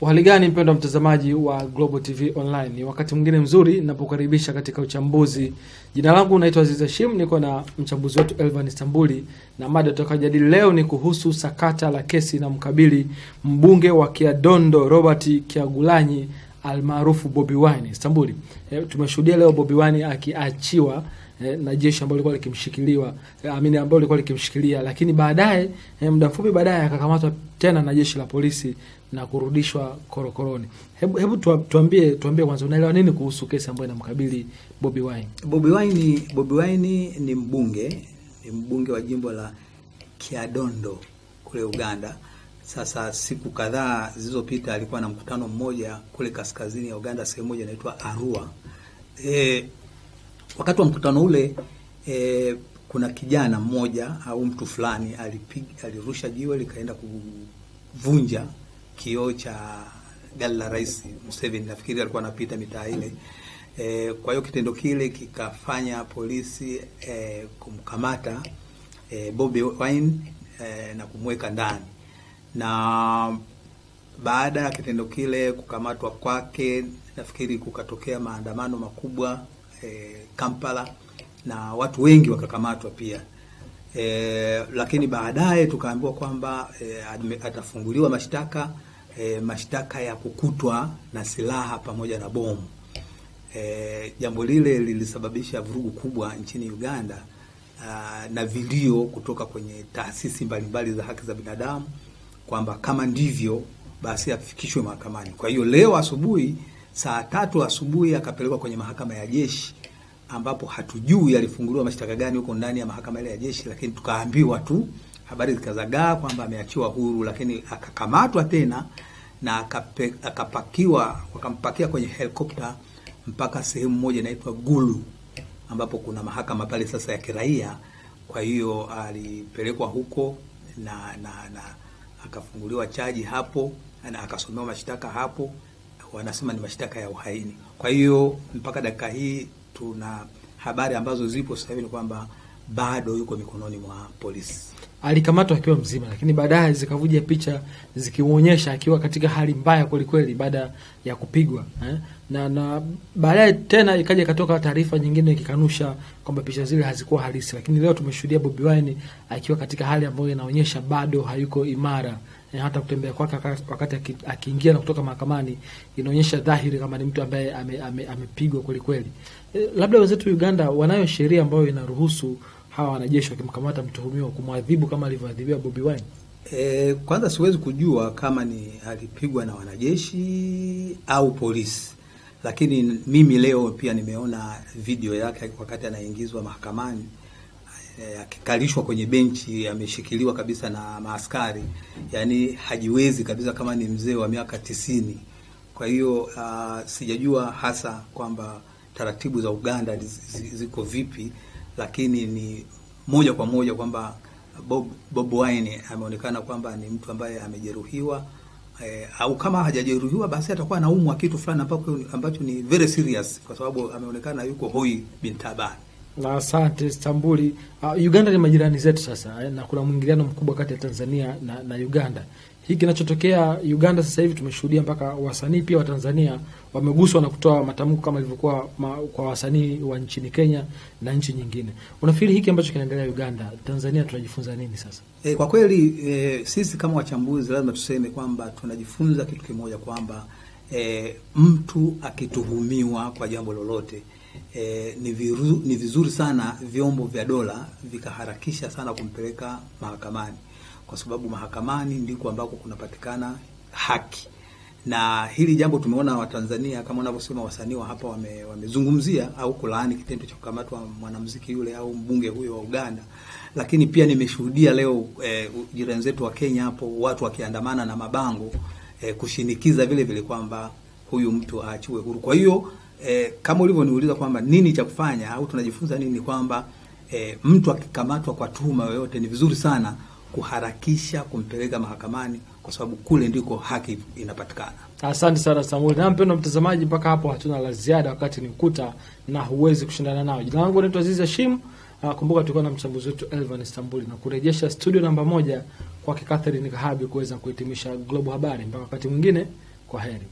Uhali mpendo wa mtazamaji wa Global TV Online, ni wakati mwingine mzuri napokaribisha katika uchambuzi. Jina langu naitwa Aziz Hashim, niko na mchambuzi wetu Elvan Istambuli, na mada tutakayojadili leo ni kuhusu sakata la kesi na mkabili mbunge wa Kiadondo Robert kiagulanyi almaarufu Bobi Wine. Istambuli, e, tumeshuhudia leo Bobi Wine akiachiwa e, na jeshi ambalo lilikuwa likimshikiliwa e, amini ambalo lilikuwa likimshikilia, lakini baadaye eh, muda mfupi baadaye akakamatwa tena na jeshi la polisi na kurudishwa korokoroni. Hebu, hebu tuambie tuambie kwanza unaelewa nini kuhusu kesi ambayo inamkabili Bobi Wine? Bobi Wine, Bobi Wine ni mbunge ni mbunge wa jimbo la Kiadondo kule Uganda. Sasa siku kadhaa zilizopita alikuwa na mkutano mmoja kule kaskazini ya Uganda, sehemu moja inaitwa Arua. E, wakati wa mkutano ule e, kuna kijana mmoja au mtu fulani alipiga alirusha jiwe likaenda kuvunja kioo cha gari la Rais Museveni, nafikiri alikuwa anapita mitaa ile. E, kwa hiyo kitendo kile kikafanya polisi e, kumkamata e, Bobi Wine e, na kumweka ndani, na baada ya kitendo kile kukamatwa kwake, nafikiri kukatokea maandamano makubwa e, Kampala na watu wengi wakakamatwa pia. E, lakini baadaye tukaambiwa kwamba e, atafunguliwa mashtaka e, mashtaka ya kukutwa na silaha pamoja na bomu. E, jambo lile lilisababisha vurugu kubwa nchini Uganda a, na vilio kutoka kwenye taasisi mbalimbali za haki za binadamu kwamba kama ndivyo basi afikishwe mahakamani. Kwa hiyo leo asubuhi saa tatu asubuhi akapelekwa kwenye mahakama ya jeshi ambapo hatujui alifunguliwa mashtaka gani huko ndani ya mahakama ile ya jeshi, lakini tukaambiwa tu, habari zikazagaa kwamba ameachiwa huru, lakini akakamatwa tena na akape, akapakiwa wakampakia kwenye helikopta mpaka sehemu moja inaitwa Gulu ambapo kuna mahakama pale sasa ya kiraia. Kwa hiyo alipelekwa huko na, na, na akafunguliwa chaji hapo na akasomewa mashtaka hapo, wanasema ni mashtaka ya uhaini. Kwa hiyo mpaka dakika hii tuna habari ambazo zipo sasa hivi ni kwamba bado yuko mikononi mwa polisi. Alikamatwa akiwa mzima, lakini baadaye zikavuja picha zikimwonyesha akiwa katika hali mbaya kwelikweli baada ya kupigwa eh? na na baadaye tena ikaja ikatoka taarifa nyingine ikikanusha kwamba picha zile hazikuwa halisi, lakini leo tumeshuhudia Bobi Wine akiwa katika hali ambayo inaonyesha bado hayuko imara eh, hata kutembea kwake wakati akiingia na kutoka mahakamani inaonyesha dhahiri kama ni mtu ambaye amepigwa ame, ame kweli kweli. Eh, labda wenzetu Uganda wanayo sheria ambayo inaruhusu hawa wanajeshi wakimkamata mtuhumiwa kumwadhibu kama alivyoadhibiwa Bobi Wine. E, kwanza siwezi kujua kama ni alipigwa na wanajeshi au polisi, lakini mimi leo pia nimeona video yake wakati anaingizwa mahakamani akikalishwa e, kwenye benchi ameshikiliwa kabisa na maaskari, yani hajiwezi kabisa kama ni mzee wa miaka tisini. Kwa hiyo uh, sijajua hasa kwamba taratibu za Uganda ziko vipi, lakini ni moja kwa moja kwamba Bob, Bob Wine ameonekana kwamba ni mtu ambaye amejeruhiwa eh, au kama hajajeruhiwa basi atakuwa anaumwa kitu fulani ambacho, ni very serious kwa sababu ameonekana yuko hoi bin. Na asante Stambuli. Uh, Uganda ni majirani zetu sasa eh, na kuna mwingiliano mkubwa kati ya Tanzania na, na Uganda. Hiki kinachotokea Uganda sasa hivi tumeshuhudia mpaka wasanii pia wa Tanzania wameguswa na kutoa matamko kama ilivyokuwa kwa wasanii wa nchini Kenya na nchi nyingine. Unafikiri hiki ambacho kinaendelea Uganda, Tanzania tunajifunza nini sasa? E, kwa kweli e, sisi kama wachambuzi lazima tuseme kwamba tunajifunza kitu kimoja kwamba e, mtu akituhumiwa kwa jambo lolote e, ni, viru, ni vizuri sana vyombo vya dola vikaharakisha sana kumpeleka mahakamani. Kwa sababu mahakamani ndiko ambako kunapatikana haki. Na hili jambo tumeona Watanzania kama unavyosema wasanii wa hapa wame, wamezungumzia au kulaani kitendo cha kukamatwa mwanamuziki yule au mbunge huyo wa Uganda, lakini pia nimeshuhudia leo eh, jirani zetu wa Kenya hapo watu wakiandamana na mabango eh, kushinikiza vile vile kwamba huyu mtu aachiwe huru. Kwa hiyo e, kama ulivyoniuliza kwamba nini cha kufanya au tunajifunza nini, kwamba e, mtu akikamatwa kwa tuhuma yoyote ni vizuri sana kuharakisha kumpeleka mahakamani kwa sababu kule ndiko haki inapatikana. Asante sana Samuel. Na mpendwa mtazamaji, mpaka hapo hatuna la ziada, wakati ni ukuta na huwezi kushindana nao. Jina langu naitwa Aziz Hashim. Uh, kumbuka tulikuwa na mchambuzi wetu Elvan Istanbuli na kurejesha studio namba moja kwake Catherine Kahabi kuweza kuhitimisha Global Habari. Mpaka wakati mwingine, Kwa heri.